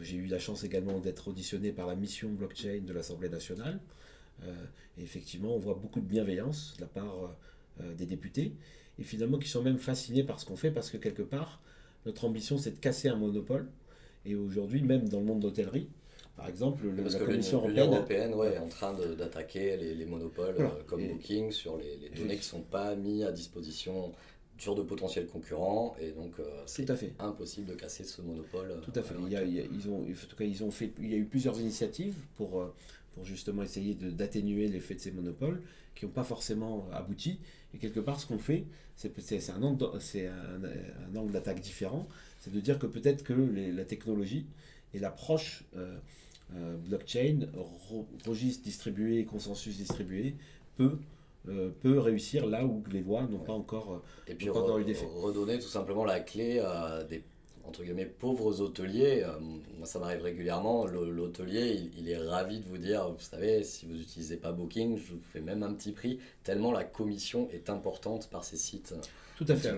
J'ai eu la chance également d'être auditionné par la mission blockchain de l'Assemblée nationale. et effectivement, on voit beaucoup de bienveillance de la part des députés, et finalement qui sont même fascinés par ce qu'on fait, parce que quelque part, notre ambition, c'est de casser un monopole. Et aujourd'hui, même dans le monde d'hôtellerie, par exemple, Parce la Commission européenne, ouais, est en train d'attaquer les, monopoles euh, comme Booking sur les, données qui ne sont pas mises à disposition sur de potentiels concurrents et donc euh, c'est impossible de casser ce monopole. Tout à fait. Il y a, ils ont, en tout cas, ils ont fait, il y a eu plusieurs initiatives pour, euh, pour justement essayer d'atténuer l'effet de ces monopoles qui n'ont pas forcément abouti. Et quelque part, ce qu'on fait, c'est un, angle, un, un angle d'attaque différent. C'est de dire que peut-être que la technologie et l'approche euh, blockchain, registre distribué, consensus distribué, peut, euh, peut réussir là où les lois n'ont pas encore, euh, et puis redonner tout simplement la clé à des entre guillemets pauvres hôteliers. moi, ça m'arrive régulièrement. L'hôtelier, il, est ravi de vous dire, vous savez, si vous n'utilisez pas Booking, je vous fais même un petit prix. Tellement la commission est importante par ces sites. Tout à fait.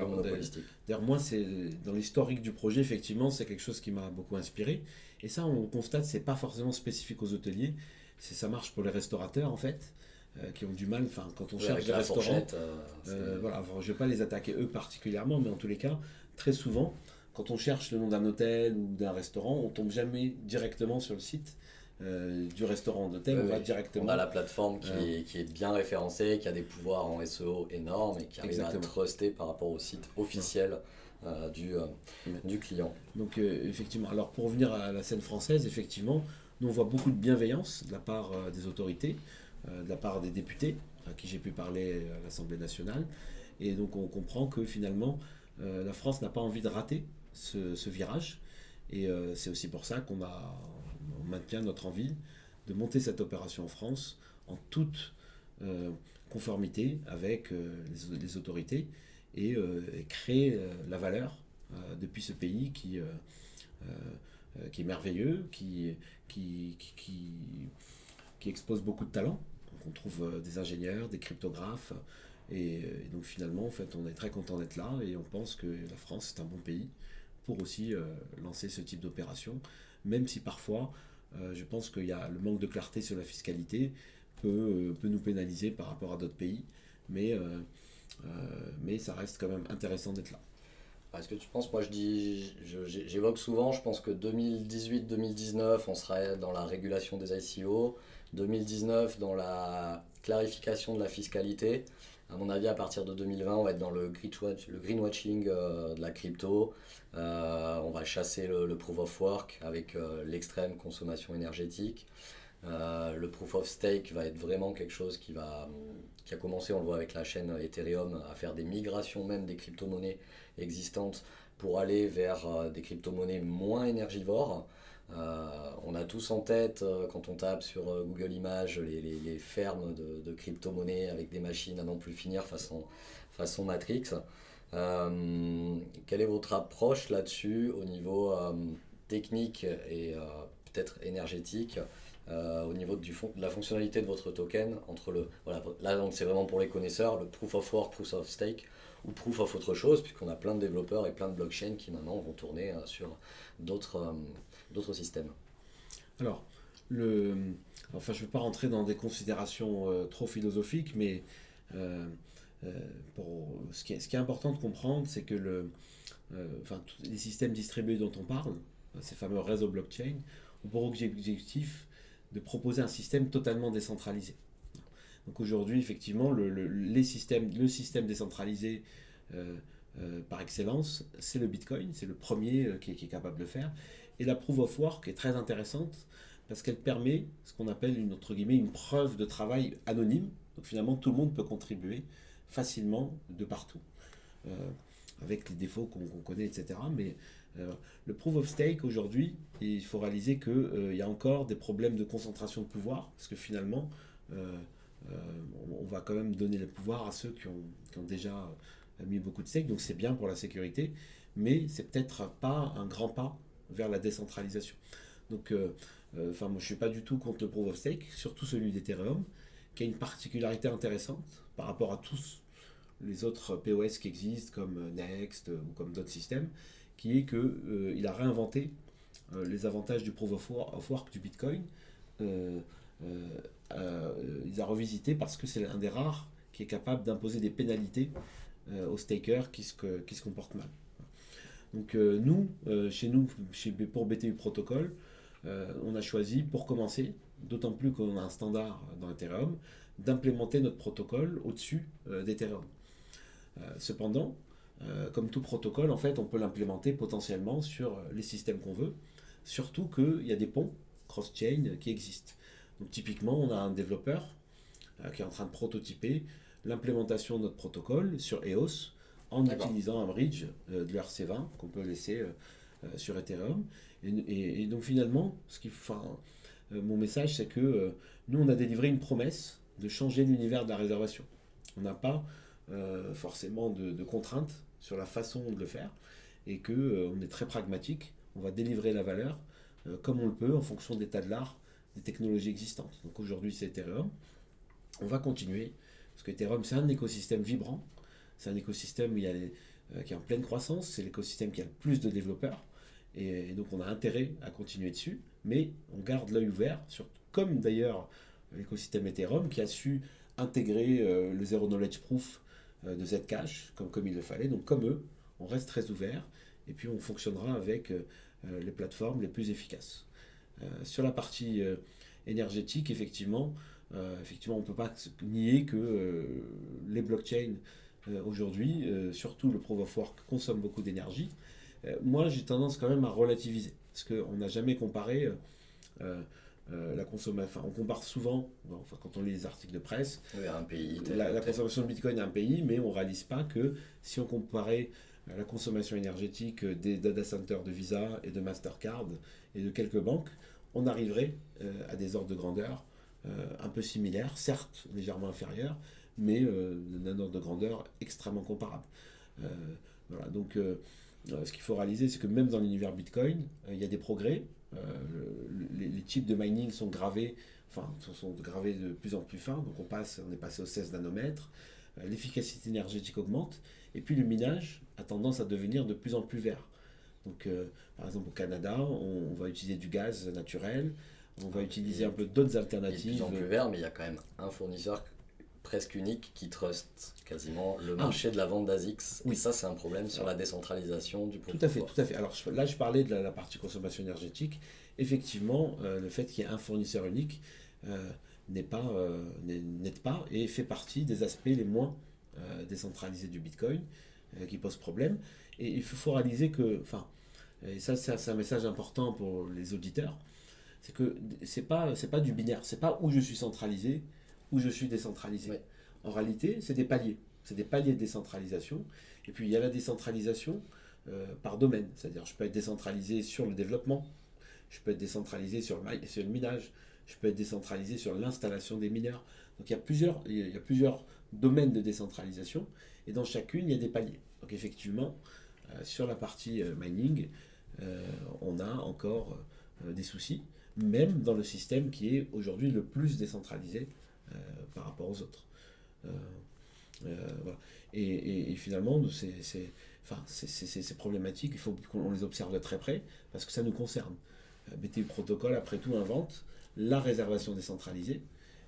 D'ailleurs, moi, c'est dans l'historique du projet, effectivement, c'est quelque chose qui m'a beaucoup inspiré. Et ça, on constate, c'est pas forcément spécifique aux hôteliers. C'est ça marche pour les restaurateurs en fait, euh, qui ont du mal. Enfin, quand on cherche des restaurants, euh, euh, voilà. je vais pas les attaquer eux particulièrement, mais en tous les cas, très souvent, quand on cherche le nom d'un hôtel ou d'un restaurant, on tombe jamais directement sur le site. du restaurant d'hôtel, on va directement. On a la plateforme qui, est, qui, est, bien référencée, qui a des pouvoirs en SEO énormes et qui arrive à truster par rapport au site officiel. Euh, du, euh, du client. Donc euh, effectivement, alors pour revenir à la scène française, effectivement, nous on voit beaucoup de bienveillance de la part des autorités, de la part des députés, à qui j'ai pu parler à l'Assemblée nationale, et donc on comprend que finalement la France n'a pas envie de rater ce, virage, et c'est aussi pour ça qu'on maintient notre envie de monter cette opération en France en toute conformité avec les, autorités et, euh, créer euh, la valeur euh, depuis ce pays qui, qui est merveilleux, qui, qui, expose beaucoup de talents. on trouve des ingénieurs, des cryptographes, et, donc finalement, en fait, on est très content d'être là. Et on pense que la France est un bon pays pour aussi lancer ce type d'opération, même si parfois, je pense qu'il y a le manque de clarté sur la fiscalité peut, peut nous pénaliser par rapport à d'autres pays, mais euh, mais ça reste quand même intéressant d'être là. Est-ce que tu penses, moi je dis, j'évoque souvent, je pense que 2018-2019, on serait dans la régulation des ICO, 2019 dans la clarification de la fiscalité. À mon avis, à partir de 2020, on va être dans le, greenwashing euh, de la crypto. Euh, on va chasser le, proof of work avec l'extrême consommation énergétique. le proof of stake va être vraiment quelque chose qui va qui a commencé, on le voit avec la chaîne Ethereum, à faire des migrations même des crypto-monnaies existantes pour aller vers euh, des crypto-monnaies moins énergivores. Euh, on a tous en tête, euh, quand on tape sur Google Images, les, fermes de, crypto-monnaies avec des machines à non plus finir façon, façon Matrix. quelle est votre approche là-dessus au niveau technique et peut-être énergétique euh, au niveau du fond, de la fonctionnalité de votre token entre le voilà là c'est vraiment pour les connaisseurs le proof of work proof of stake ou proof of autre chose puisqu'on a plein de développeurs et plein de blockchains qui maintenant vont tourner euh, sur d'autres euh, d'autres systèmes alors le enfin je ne vais pas rentrer dans des considérations trop philosophiques mais pour ce qui, est, ce qui est important de comprendre c'est que le enfin les systèmes distribués dont on parle ces fameux réseaux blockchain ont pour objectif de proposer un système totalement décentralisé. Donc aujourd'hui, effectivement, le, les systèmes, le système décentralisé euh, euh, par excellence, c'est le Bitcoin, c'est le premier euh, qui, est, capable de faire. Et la Proof of Work est très intéressante parce qu'elle permet ce qu'on appelle une, entre guillemets, une preuve de travail anonyme. Donc finalement, tout le monde peut contribuer facilement de partout, avec les défauts qu'on connaît, etc. Mais euh, le proof of stake aujourd'hui, il faut réaliser qu'il euh, y a encore des problèmes de concentration de pouvoir, parce que finalement, euh, on, va quand même donner le pouvoir à ceux qui ont, déjà mis beaucoup de stake, donc c'est bien pour la sécurité, mais c'est peut-être pas un grand pas vers la décentralisation. Donc, enfin, moi je suis pas du tout contre le proof of stake, surtout celui d'Ethereum, qui a une particularité intéressante par rapport à tous les autres POS qui existent, comme Next ou comme d'autres systèmes, qui est qu'il euh, a réinventé les avantages du proof of work du Bitcoin. il a revisité parce que c'est un des rares qui est capable d'imposer des pénalités aux stakers qui se, qui se comportent mal. Donc nous, chez nous, chez, pour BTU Protocol, on a choisi pour commencer, d'autant plus qu'on a un standard dans Ethereum, d'implémenter notre protocole au-dessus d'Ethereum. cependant, euh, comme tout protocole, en fait, on peut l'implémenter potentiellement sur euh, les systèmes qu'on veut, surtout qu'il y a des ponts cross-chain qui existent. Donc typiquement, on a un développeur euh, qui est en train de prototyper l'implémentation de notre protocole sur EOS en utilisant un bridge de l'ERC20 qu'on peut laisser sur Ethereum. Et, donc finalement, ce qui, mon message, c'est que nous, on a délivré une promesse de changer l'univers de la réservation. On n'a pas forcément de contraintes sur la façon de le faire et que euh, on est très pragmatique. On va délivrer la valeur euh, comme on le peut en fonction de l'état de l'art, des technologies existantes. Donc aujourd'hui c'est Ethereum. On va continuer parce que Ethereum c'est un écosystème vibrant. C'est un écosystème euh, qui est en pleine croissance. C'est l'écosystème qui a le plus de développeurs. Et, donc on a intérêt à continuer dessus. Mais on garde l'œil ouvert, sur, comme d'ailleurs l'écosystème Ethereum qui a su intégrer le Zero Knowledge Proof euh, de Zcash, comme, comme il le fallait. Donc comme eux, on reste très ouvert et puis on fonctionnera avec euh, euh, les plateformes les plus efficaces. sur la partie énergétique, effectivement, effectivement, on ne peut pas nier que les blockchains aujourd'hui, surtout le proof of work, consomment beaucoup d'énergie. moi, j'ai tendance quand même à relativiser, parce qu'on n'a jamais comparé euh, la consommation, on compare souvent, enfin, quand on lit les articles de presse, un pays, la, consommation de Bitcoin à un pays, mais on ne réalise pas que si on comparait euh, la consommation énergétique des data centers de Visa et de Mastercard et de quelques banques, on arriverait euh, à des ordres de grandeur un peu similaires, certes légèrement inférieurs, mais d'un ordre de grandeur extrêmement comparable. voilà, donc ce qu'il faut réaliser, c'est que même dans l'univers Bitcoin, il y a des progrès, euh, les, types de mining sont gravés, enfin, sont gravés de plus en plus fins, donc on, passe, on est passé aux 16 nanomètres, euh, l'efficacité énergétique augmente, et puis le minage a tendance à devenir de plus en plus vert. Donc, euh, par exemple, au Canada, on, va utiliser du gaz naturel, on va utiliser un peu d'autres alternatives. De plus en plus vert, mais il y a quand même un fournisseur presque unique qui trust quasiment le ah. marché de la vente d'ASICS. Oui. Et ça, c'est un problème sur la décentralisation du Tout à fait, tout à fait. Alors là, je parlais de la, partie consommation énergétique. Effectivement, euh, le fait qu'il y ait un fournisseur unique euh, n'est pas, euh, n'aide pas et fait partie des aspects les moins décentralisés du Bitcoin qui posent problème. Et il faut, réaliser que, enfin, et ça, c'est un message important pour les auditeurs, c'est que c'est pas, c'est pas du binaire, c'est pas où je suis centralisé où je suis décentralisé. En réalité, c'est des paliers. C'est des paliers de décentralisation. Et puis, il y a la décentralisation euh, par domaine. C'est-à-dire, je peux être décentralisé sur le développement, je peux être décentralisé sur le, sur le minage, je peux être décentralisé sur l'installation des mineurs. Donc, il y, a plusieurs, il y a plusieurs domaines de décentralisation. Et dans chacune, il y a des paliers. Donc, effectivement, euh, sur la partie euh, mining, on a encore des soucis, même dans le système qui est aujourd'hui le plus décentralisé euh, par rapport aux autres. Euh, euh, et, finalement, c'est enfin, ces problématiques, il faut qu'on les observe de très près parce que ça nous concerne. BTU Protocol, après tout, invente la réservation décentralisée.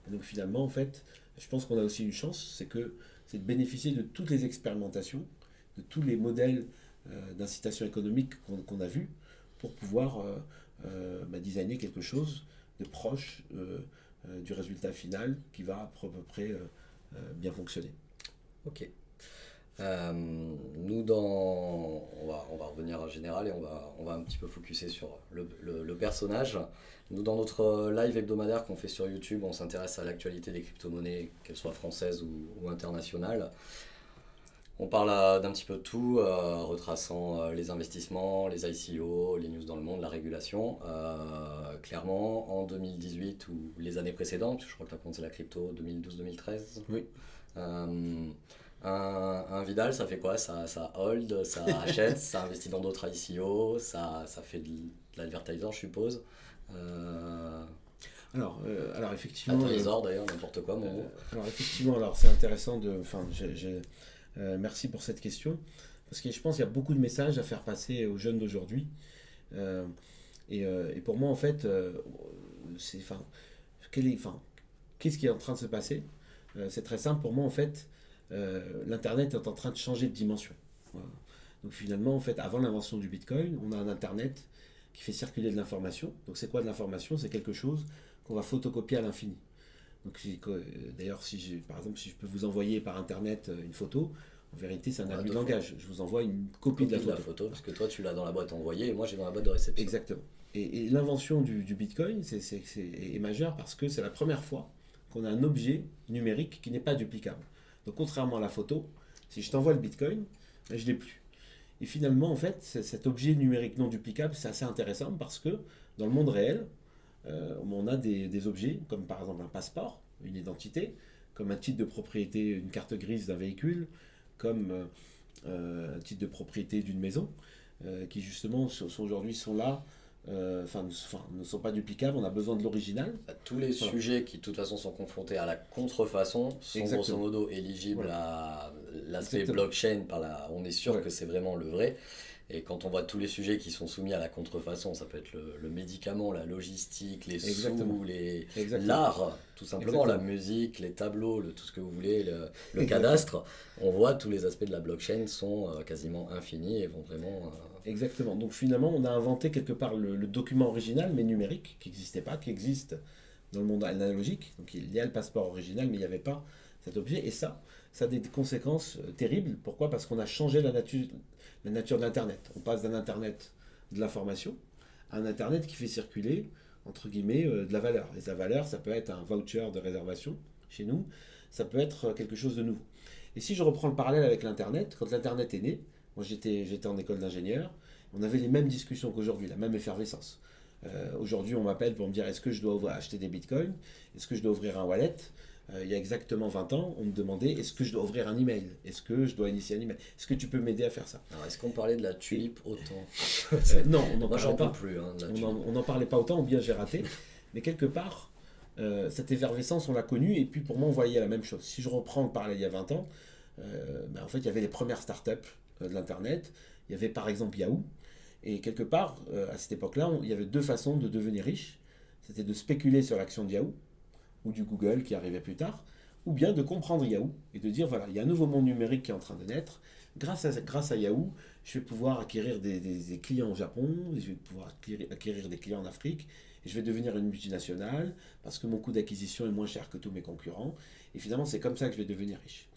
Et donc finalement, en fait, je pense qu'on a aussi une chance, c'est que c'est de bénéficier de toutes les expérimentations, de tous les modèles d'incitation économique qu'on a vus pour pouvoir bah, designer quelque chose de proche euh, du résultat final qui va à peu près euh, euh, bien fonctionner. Ok. nous, dans, on, va, on va revenir en général et on va, on va un petit peu focuser sur le, le, personnage. Nous, dans notre live hebdomadaire qu'on fait sur YouTube, on s'intéresse à l'actualité des crypto-monnaies, qu'elles soient françaises ou, ou internationales. On parle euh, d'un petit peu de tout, euh, retraçant euh, les investissements, les ICO, les news dans le monde, la régulation. clairement, en 2018 ou les années précédentes, je crois que tu as commencé la crypto 2012-2013. Oui. Un, Vidal, ça fait quoi? Ça, ça hold, ça achète, ça investit dans d'autres ICO, ça, ça fait de, l'advertising, je suppose. Alors, alors effectivement. d'ailleurs, n'importe quoi. alors effectivement, alors c'est intéressant de. Enfin, j'ai euh, merci pour cette question. Parce que je pense qu'il y a beaucoup de messages à faire passer aux jeunes d'aujourd'hui. Euh, Et, et pour moi, en fait, c'est, enfin, qu'est-ce qui est en train de se passer? C'est très simple. Pour moi, en fait, l'Internet est en train de changer de dimension. Donc finalement, en fait, avant l'invention du Bitcoin, on a un Internet qui fait circuler de l'information. Donc c'est quoi de l'information? C'est quelque chose qu'on va photocopier à l'infini. Donc euh, d'ailleurs, si par exemple, si je peux vous envoyer par Internet euh, une photo, en vérité, c'est un abus de langage. Je vous envoie une copie, de, la, photo. Parce que toi, tu l'as dans la boîte envoyée et moi, j'ai dans la boîte de réception. Exactement. Et, l'invention du, Bitcoin c'est, est, majeure parce que c'est la première fois qu'on a un objet numérique qui n'est pas duplicable. Donc contrairement à la photo, si je t'envoie le Bitcoin, ben, je ne l'ai plus. Et finalement, en fait, cet objet numérique non duplicable, c'est assez intéressant parce que dans le monde réel, on a des, objets comme par exemple un passeport, une identité, comme un titre de propriété, une carte grise d'un véhicule, comme euh, euh, un titre de propriété d'une maison, qui justement aujourd'hui sont là enfin, ne sont pas duplicables, on a besoin de l'original. Bah, tous les sujets qui de toute façon sont confrontés à la contrefaçon sont grosso modo éligibles à l'aspect blockchain, par la... on est sûr que c'est vraiment le vrai. Et quand on voit tous les sujets qui sont soumis à la contrefaçon, ça peut être le, médicament, la logistique, les sous, les l'art, tout simplement, la musique, les tableaux, le, tout ce que vous voulez, le, cadastre, on voit tous les aspects de la blockchain sont euh, quasiment infinis et vont vraiment... Euh, Exactement. Donc finalement, on a inventé quelque part le, document original, mais numérique, qui n'existait pas, qui existe dans le monde analogique. Donc il y a le passeport original, mais il n'y avait pas cet objet. Et ça, ça a des conséquences euh, terribles. Pourquoi? Parce qu'on a changé la nature, la nature de l'Internet. On passe d'un Internet de l'information à un Internet qui fait circuler, entre guillemets, euh, de la valeur. Et la valeur, ça peut être un voucher de réservation chez nous, ça peut être euh, quelque chose de nouveau. Et si je reprends le parallèle avec l'Internet, quand l'Internet est né, moi j'étais, en école d'ingénieur, on avait les mêmes discussions qu'aujourd'hui, la même effervescence. Euh, aujourd'hui, on m'appelle pour me dire est-ce que je dois acheter des bitcoins? Est-ce que je dois ouvrir un wallet? Il y a exactement 20 ans, on me demandait est-ce que je dois ouvrir un email? Est-ce que je dois initier un email? Est-ce que tu peux m'aider à faire ça? Alors, est-ce qu'on parlait de la tulipe autant? Euh, Non, on n'en parlait pas. Plus, hein, on n'en parlait pas autant, ou bien j'ai raté. Mais quelque part, euh, cette effervescence, on l'a connue, et puis pour moi, on voyait la même chose. Si je reprends le parallèle il y a 20 ans, ben, en fait, il y avait les premières startups de l'Internet. Il y avait par exemple Yahoo. Et quelque part, à cette époque-là, il y avait deux façons de devenir riche. C'était de spéculer sur l'action de Yahoo ou du Google qui arrivait plus tard, ou bien de comprendre Yahoo et de dire voilà, il y a un nouveau monde numérique qui est en train de naître. Grâce à, grâce à Yahoo, je vais pouvoir acquérir des, des, clients au Japon, je vais pouvoir acquérir, des clients en Afrique, et je vais devenir une multinationale parce que mon coût d'acquisition est moins cher que tous mes concurrents. Et finalement, c'est comme ça que je vais devenir riche.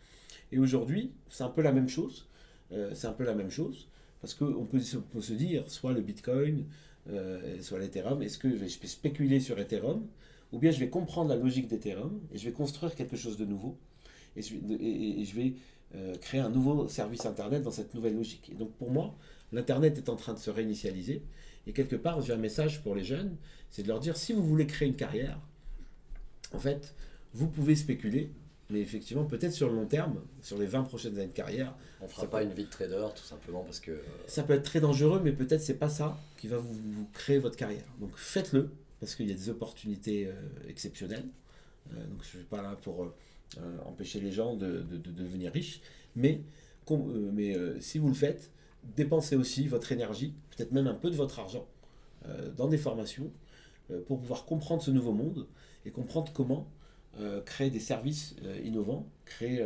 Et aujourd'hui, c'est un peu la même chose. Euh, c'est un peu la même chose parce qu'on peut, peut, se dire soit le Bitcoin, euh, soit l'Ethereum. Est-ce que je vais spéculer sur Ethereum? Ou bien je vais comprendre la logique d'Ethereum et je vais construire quelque chose de nouveau et je, vais euh, créer un nouveau service Internet dans cette nouvelle logique. Et donc pour moi, l'Internet est en train de se réinitialiser et quelque part j'ai un message pour les jeunes, c'est de leur dire si vous voulez créer une carrière, en fait, vous pouvez spéculer, mais effectivement, peut-être sur le long terme, sur les 20 prochaines années de carrière. On ne fera pas une vie de trader, tout simplement, parce que. Euh, ça peut être très dangereux, mais peut-être c'est pas ça qui va vous créer votre carrière. Donc faites-le, parce qu'il y a des opportunités euh, exceptionnelles. Euh, donc je ne suis pas là pour euh, empêcher les gens de, devenir riches, mais, mais si vous le faites, dépensez aussi votre énergie, peut-être même un peu de votre argent, dans des formations pour pouvoir comprendre ce nouveau monde et comprendre comment créer des services innovants, créer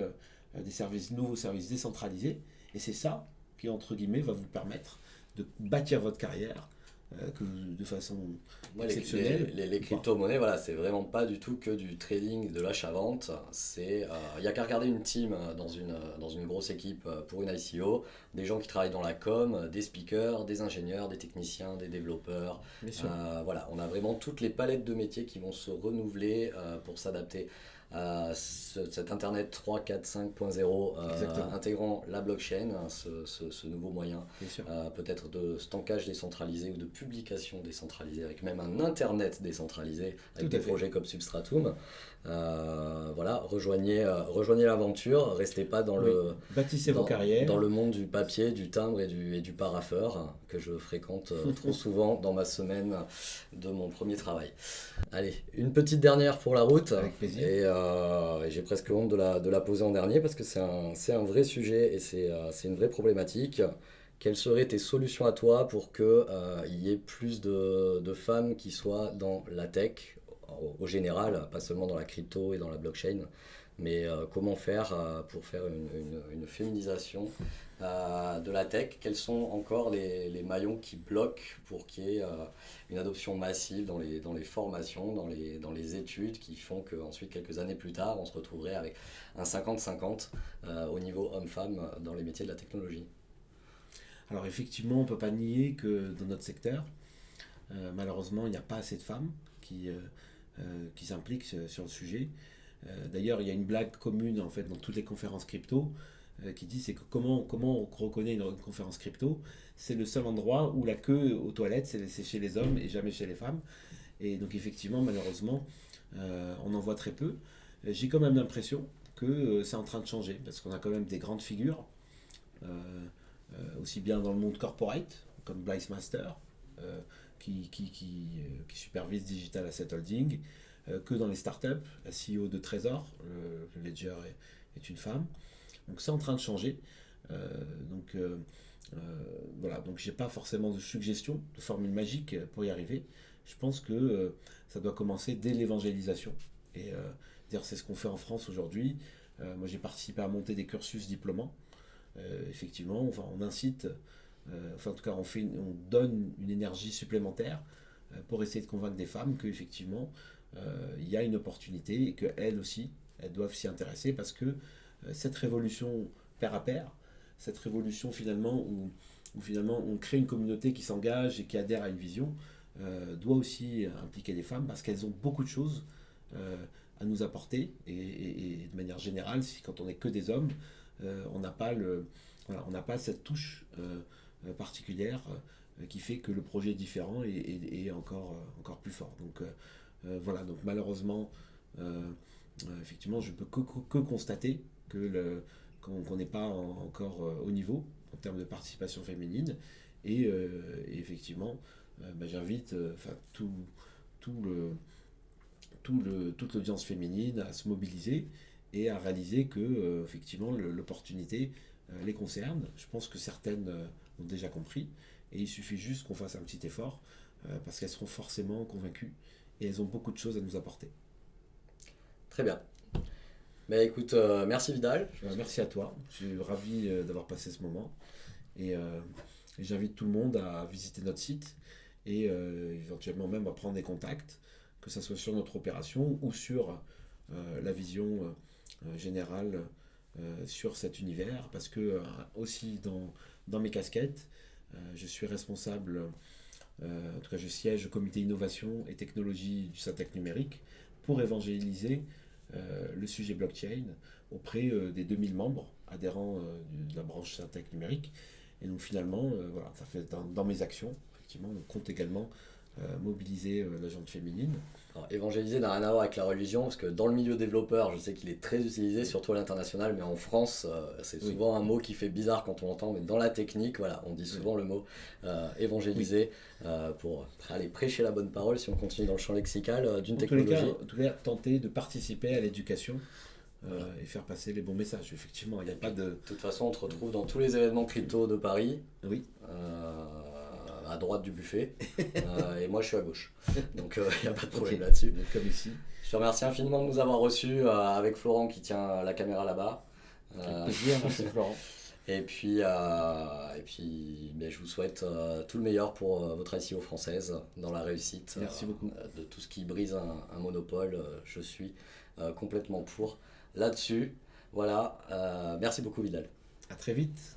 des services nouveaux services décentralisés. Et c'est ça qui, entre guillemets, va vous permettre de bâtir votre carrière que de façon exceptionnelle. Les, les, crypto-monnaies, voilà, c'est vraiment pas du tout que du trading, de l'achat-vente. Il n'y euh, a qu'à regarder une team euh, dans une, dans une grosse équipe pour une ICO, des gens qui travaillent dans la com, des speakers, des ingénieurs, des techniciens, des développeurs. voilà, on a vraiment toutes les palettes de métiers qui vont se renouveler pour s'adapter à cet Internet 3, 4, 5.0 intégrant la blockchain, hein, ce, ce, nouveau moyen euh, peut-être de stockage décentralisé ou de publication décentralisée, avec même un Internet décentralisé, avec des projets comme Substratum. Euh, voilà, rejoignez, euh, rejoignez l'aventure, restez pas dans le bâtissez dans, vos carrières. dans le monde du papier, du timbre et du, et du paraffeur que je fréquente euh, trop souvent dans ma semaine de mon premier travail. Allez, une petite dernière pour la route. Avec plaisir. Et, j'ai presque honte de la, de la poser en dernier parce que c'est un, un, vrai sujet et c'est une vraie problématique. quelles seraient tes solutions à toi pour qu'il euh, y ait plus de, de, femmes qui soient dans la tech, au, général, pas seulement dans la crypto et dans la blockchain, mais euh, comment faire euh, pour faire une, une, féminisation de la tech? Quels sont encore les, les maillons qui bloquent pour qu'il y ait une adoption massive dans les, dans les formations, dans les, dans les études, qui font qu'ensuite, quelques années plus tard, on se retrouverait avec un 50-50 au niveau homme-femme dans les métiers de la technologie? Alors effectivement, on ne peut pas nier que dans notre secteur, euh, malheureusement, il n'y a pas assez de femmes qui, euh, euh, qui s'impliquent sur le sujet. D'ailleurs, il y a une blague commune en fait dans toutes les conférences crypto qui dit c'est que comment, comment on reconnaît une, conférence crypto? C'est le seul endroit où la queue aux toilettes, c'est chez les hommes et jamais chez les femmes. Et donc effectivement, malheureusement, on en voit très peu. J'ai quand même l'impression que c'est en train de changer parce qu'on a quand même des grandes figures. Euh, aussi bien dans le monde corporate, comme Blythe Master, euh, qui, qui, euh, qui, supervise Digital Asset Holding, que dans les startups. La CEO de Trésor, le, Ledger, est, une femme. Donc c'est en train de changer. donc voilà, donc j'ai pas forcément de suggestion, de formule magique pour y arriver. Je pense que ça doit commencer dès l'évangélisation. Et c'est ce qu'on fait en France aujourd'hui. moi j'ai participé à monter des cursus diplômants. Euh, effectivement, enfin, on incite, euh, enfin en tout cas on, fait on donne une énergie supplémentaire euh, pour essayer de convaincre des femmes qu'effectivement il y a une opportunité et qu'elles aussi, elles doivent s'y intéresser parce que cette révolution pair à pair, cette révolution finalement où, finalement on crée une communauté qui s'engage et qui adhère à une vision, doit aussi impliquer les femmes parce qu'elles ont beaucoup de choses à nous apporter et, de manière générale, si quand on n'est que des hommes, euh, on n'a pas, on n'a pas cette touche euh, euh, particulière qui fait que le projet est différent et, encore, encore plus fort. Donc voilà, donc malheureusement, effectivement, je peux que, constater que qu'on n'est pas encore au niveau en termes de participation féminine. Et, effectivement, bah, j'invite tout, tout le, tout le, toute l'audience féminine à se mobiliser et à réaliser que euh, effectivement l'opportunité euh, les concerne. Je pense que certaines euh, ont déjà compris et il suffit juste qu'on fasse un petit effort parce qu'elles seront forcément convaincues et elles ont beaucoup de choses à nous apporter. Très bien. Mais écoute, merci Vidal. merci à toi. Je suis ravi d'avoir passé ce moment et, j'invite tout le monde à visiter notre site et éventuellement même à prendre des contacts, que ce soit sur notre opération ou sur la vision euh, général euh, sur cet univers parce que euh, aussi dans, dans mes casquettes, je suis responsable, en tout cas je siège au comité innovation et technologie du Syntec numérique pour évangéliser le sujet blockchain auprès des 2000 membres adhérents de la branche Syntec numérique. Et donc finalement, voilà, ça fait dans, mes actions, effectivement, on compte également mobiliser la gente féminine évangéliser n'a rien à voir avec la religion, parce que dans le milieu développeur, je sais qu'il est très utilisé, surtout à l'international, mais en France, euh, c'est souvent un mot qui fait bizarre quand on l'entend, mais dans la technique, voilà, on dit souvent le mot euh, évangéliser euh, pour aller prêcher la bonne parole, si on continue dans le champ lexical d'une technologie. en tout cas, tenter de participer à l'éducation. et faire passer les bons messages. Effectivement, il n'y a pas de. De toute façon, on te retrouve dans tous les événements crypto de Paris. Oui à droite du buffet euh, et moi je suis à gauche. Donc il euh, n'y a pas de problème là-dessus. Comme ici. Je te remercie infiniment de nous avoir reçus euh, avec Florent qui tient la caméra là-bas. merci Florent. Et puis, et puis ben, je vous souhaite tout le meilleur pour votre SEO française dans la réussite Merci beaucoup. de tout ce qui brise un, monopole. je suis complètement pour là-dessus. Voilà, merci beaucoup Vidal. À très vite.